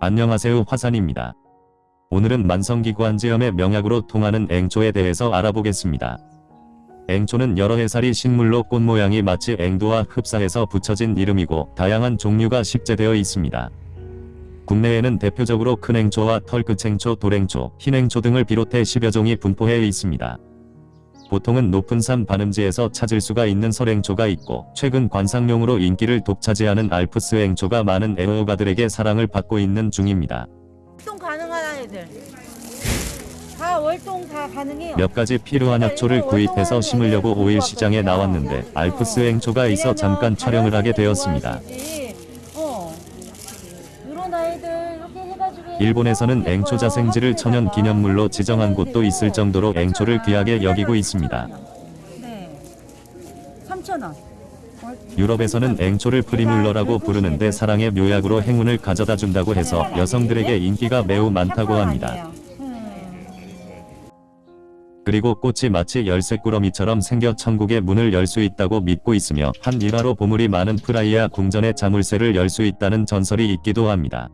안녕하세요 화산입니다. 오늘은 만성기관지염의 명약으로 통하는 앵초에 대해서 알아보겠습니다. 앵초는 여러 해살이 식물로 꽃 모양이 마치 앵두와 흡사해서 붙여진 이름이고 다양한 종류가 식재되어 있습니다. 국내에는 대표적으로 큰 앵초와 털끝 앵초, 돌앵초, 흰 앵초 등을 비롯해 10여 종이 분포해 있습니다. 보통은 높은 산 반음지에서 찾을 수가 있는 설앵초가 있고 최근 관상용으로 인기를 독차지하는 알프스 앵초가 많은 애호가들에게 사랑을 받고 있는 중입니다. 월동 가능한 애들. 다 월동 다 가능해요. 몇 가지 필요한 약초를 구입해서 심으려고 5일 시장에 나왔는데 알프스 앵초가 있어 잠깐 촬영을 하게 되었습니다. 어. 일본에서는 앵초 자생지를 천연 기념물로 지정한 곳도 있을 정도로 앵초를 귀하게 여기고 있습니다. 네. 3,000원. 유럽에서는 앵초를 프리뮬러라고 부르는데 사랑의 묘약으로 행운을 가져다 준다고 해서 여성들에게 인기가 매우 많다고 합니다. 그리고 꽃이 마치 열쇠꾸러미처럼 생겨 천국의 문을 열 수 있다고 믿고 있으며 한 일화로 보물이 많은 프라이아 궁전의 자물쇠를 열 수 있다는 전설이 있기도 합니다.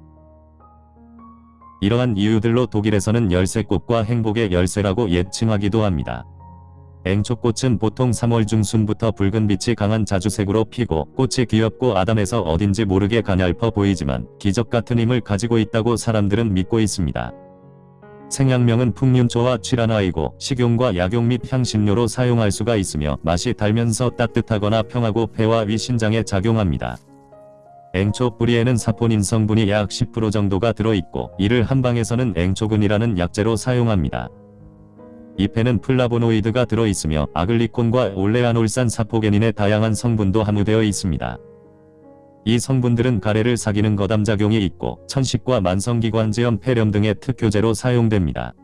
이러한 이유들로 독일에서는 열쇠꽃과 행복의 열쇠라고 예칭하기도 합니다. 앵초꽃은 보통 3월 중순부터 붉은 빛이 강한 자주색으로 피고 꽃이 귀엽고 아담해서 어딘지 모르게 가냘퍼 보이지만 기적 같은 힘을 가지고 있다고 사람들은 믿고 있습니다. 생약명은 풍륜초와 취란화이고 식용과 약용 및 향신료로 사용할 수가 있으며 맛이 달면서 따뜻하거나 평하고 폐와 위 신장에 작용합니다. 앵초 뿌리에는 사포닌 성분이 약 10% 정도가 들어있고 이를 한방에서는 앵초근이라는 약재로 사용합니다. 잎에는 플라보노이드가 들어있으며 아글리콘과 올레아놀산 사포게닌의 다양한 성분도 함유되어 있습니다. 이 성분들은 가래를 삭이는 거담작용이 있고 천식과 만성기관지염 폐렴 등의 특효제로 사용됩니다.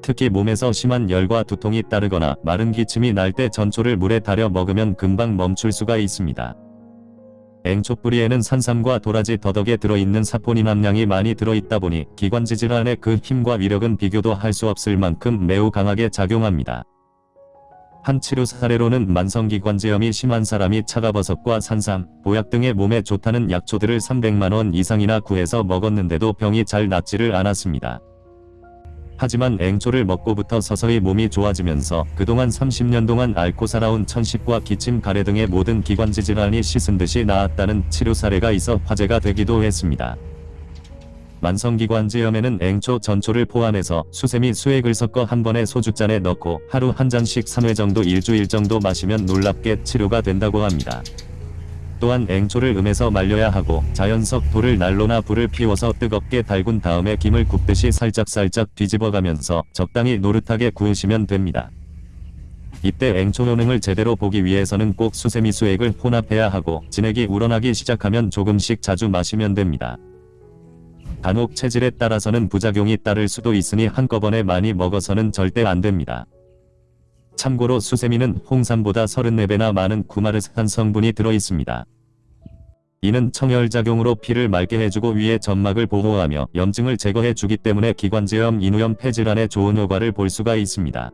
특히 몸에서 심한 열과 두통이 따르거나 마른 기침이 날 때 전초를 물에 달여 먹으면 금방 멈출 수가 있습니다. 앵초 뿌리에는 산삼과 도라지 더덕에 들어있는 사포닌 함량이 많이 들어있다 보니 기관지 질환의 그 힘과 위력은 비교도 할 수 없을 만큼 매우 강하게 작용합니다. 한 치료 사례로는 만성기관지염이 심한 사람이 차가버섯과 산삼, 보약 등의 몸에 좋다는 약초들을 300만원 이상이나 구해서 먹었는데도 병이 잘 낫지를 않았습니다. 하지만 앵초를 먹고부터 서서히 몸이 좋아지면서 그동안 30년 동안 앓고 살아온 천식과 기침 가래 등의 모든 기관지 질환이 씻은 듯이 나았다는 치료 사례가 있어 화제가 되기도 했습니다. 만성기관지염에는 앵초 전초를 포함해서 수세미 수액을 섞어 한 번에 소주잔에 넣고 하루 한 잔씩 3회 정도 일주일 정도 마시면 놀랍게 치료가 된다고 합니다. 또한 앵초를 음에서 말려야 하고 자연석 돌을 난로나 불을 피워서 뜨겁게 달군 다음에 김을 굽듯이 살짝살짝 뒤집어가면서 적당히 노릇하게 구우시면 됩니다. 이때 앵초 효능을 제대로 보기 위해서는 꼭 수세미 수액을 혼합해야 하고 진액이 우러나기 시작하면 조금씩 자주 마시면 됩니다. 간혹 체질에 따라서는 부작용이 따를 수도 있으니 한꺼번에 많이 먹어서는 절대 안됩니다. 참고로 수세미는 홍삼보다 34배나 많은 구마르산 성분이 들어있습니다. 이는 청혈작용으로 피를 맑게 해주고 위의 점막을 보호하며 염증을 제거해주기 때문에 기관지염, 인후염, 폐질환에 좋은 효과를 볼 수가 있습니다.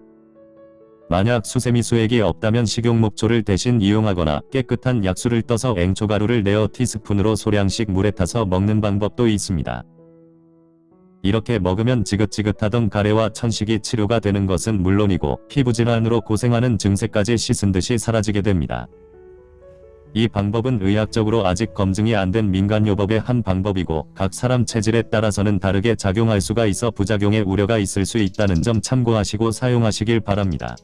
만약 수세미 수액이 없다면 식용목초를 대신 이용하거나 깨끗한 약수를 떠서 앵초가루를 내어 티스푼으로 소량씩 물에 타서 먹는 방법도 있습니다. 이렇게 먹으면 지긋지긋하던 가래와 천식이 치료가 되는 것은 물론이고 피부질환으로 고생하는 증세까지 씻은 듯이 사라지게 됩니다. 이 방법은 의학적으로 아직 검증이 안 된 민간요법의 한 방법이고 각 사람 체질에 따라서는 다르게 작용할 수가 있어 부작용의 우려가 있을 수 있다는 점 참고하시고 사용하시길 바랍니다.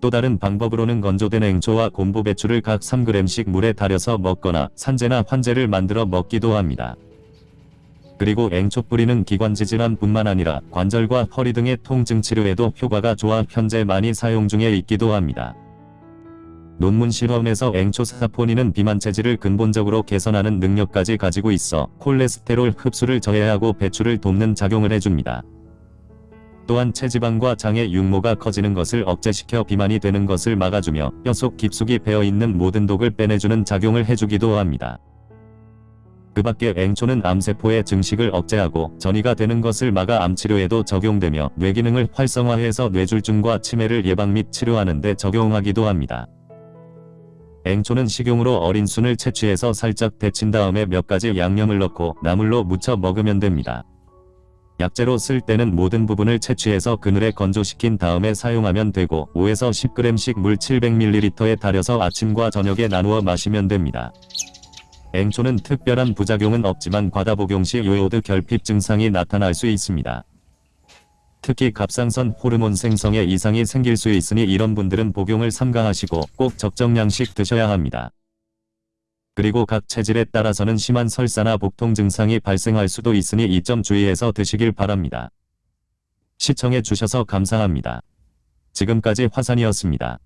또 다른 방법으로는 건조된 앵초와 곰보 배추를 각 3g씩 물에 달여서 먹거나 산재나 환재를 만들어 먹기도 합니다. 그리고 앵초 뿌리는 기관지 질환뿐만 아니라 관절과 허리 등의 통증 치료에도 효과가 좋아 현재 많이 사용 중에 있기도 합니다. 논문 실험에서 앵초 사포닌은 비만 체질을 근본적으로 개선하는 능력까지 가지고 있어 콜레스테롤 흡수를 저해하고 배출을 돕는 작용을 해줍니다. 또한 체지방과 장의 육모가 커지는 것을 억제시켜 비만이 되는 것을 막아주며 뼈속 깊숙이 배어있는 모든 독을 빼내주는 작용을 해주기도 합니다. 그 밖에 앵초는 암세포의 증식을 억제하고 전이가 되는 것을 막아 암치료에도 적용되며 뇌기능을 활성화해서 뇌졸중과 치매를 예방 및 치료하는 데 적용하기도 합니다. 앵초는 식용으로 어린 순을 채취해서 살짝 데친 다음에 몇 가지 양념을 넣고 나물로 무쳐 먹으면 됩니다. 약재로 쓸 때는 모든 부분을 채취해서 그늘에 건조시킨 다음에 사용하면 되고 5에서 10g씩 물 700ml에 달여서 아침과 저녁에 나누어 마시면 됩니다. 앵초는 특별한 부작용은 없지만 과다 복용 시 요오드 결핍 증상이 나타날 수 있습니다. 특히 갑상선 호르몬 생성에 이상이 생길 수 있으니 이런 분들은 복용을 삼가하시고 꼭 적정량씩 드셔야 합니다. 그리고 각 체질에 따라서는 심한 설사나 복통 증상이 발생할 수도 있으니 이 점 주의해서 드시길 바랍니다. 시청해 주셔서 감사합니다. 지금까지 화산이었습니다.